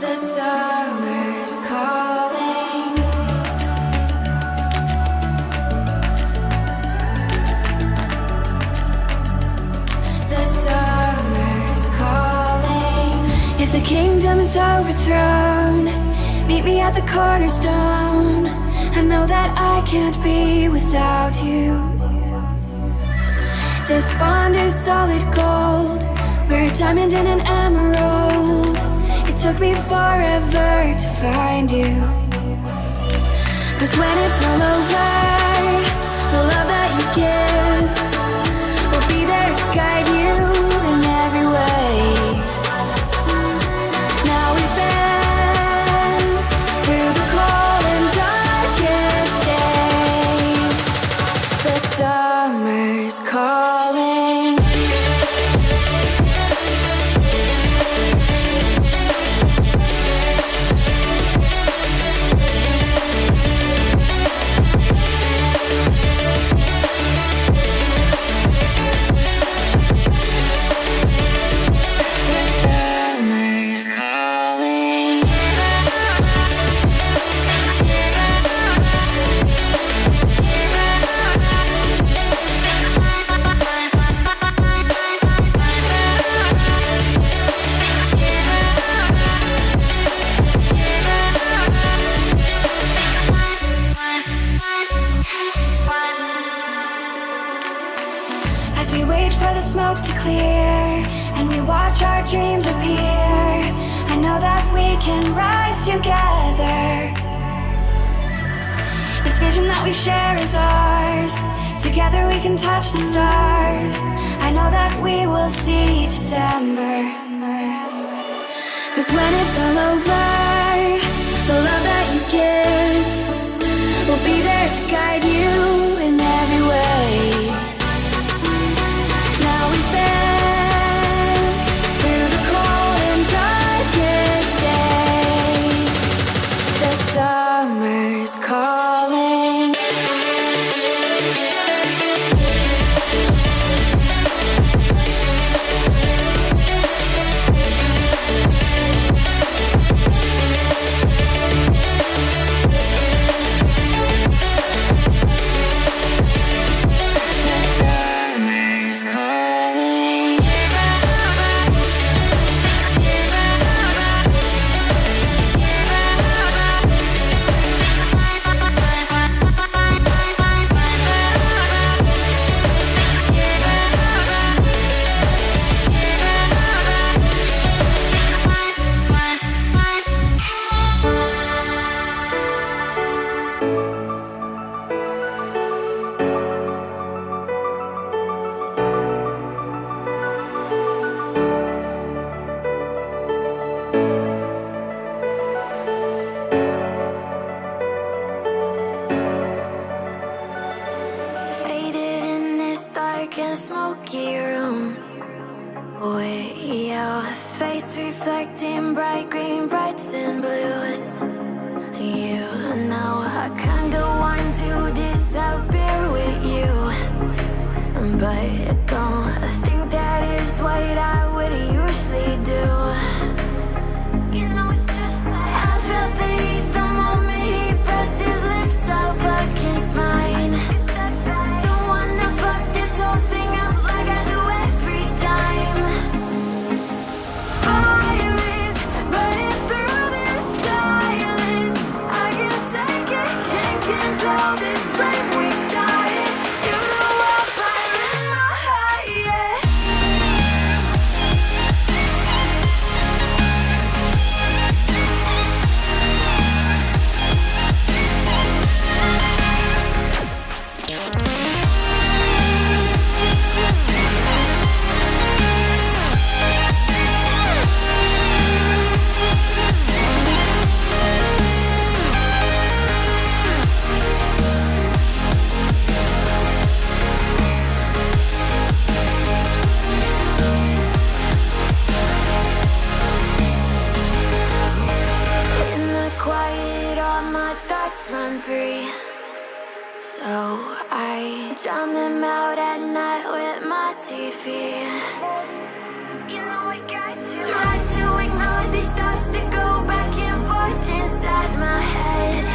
the summer's calling. The summer's calling. If the kingdom is overthrown Meet me at the cornerstone I know that I can't be without you This bond is solid gold We're a diamond and an emerald it took me forever to find you. Cause when it's all over, we wait for the smoke to clear and we watch our dreams appear, I know that we can rise together. This vision that we share is ours. Together we can touch the stars. I know that we will see December. Cause when it's all over, the love that you give will be there to guide you your face reflecting bright green, brights and blues. You know I kinda want my thoughts run free. So I drown them out at night with my TV You know I got to Try to ignore these thoughts that go back and forth inside my head.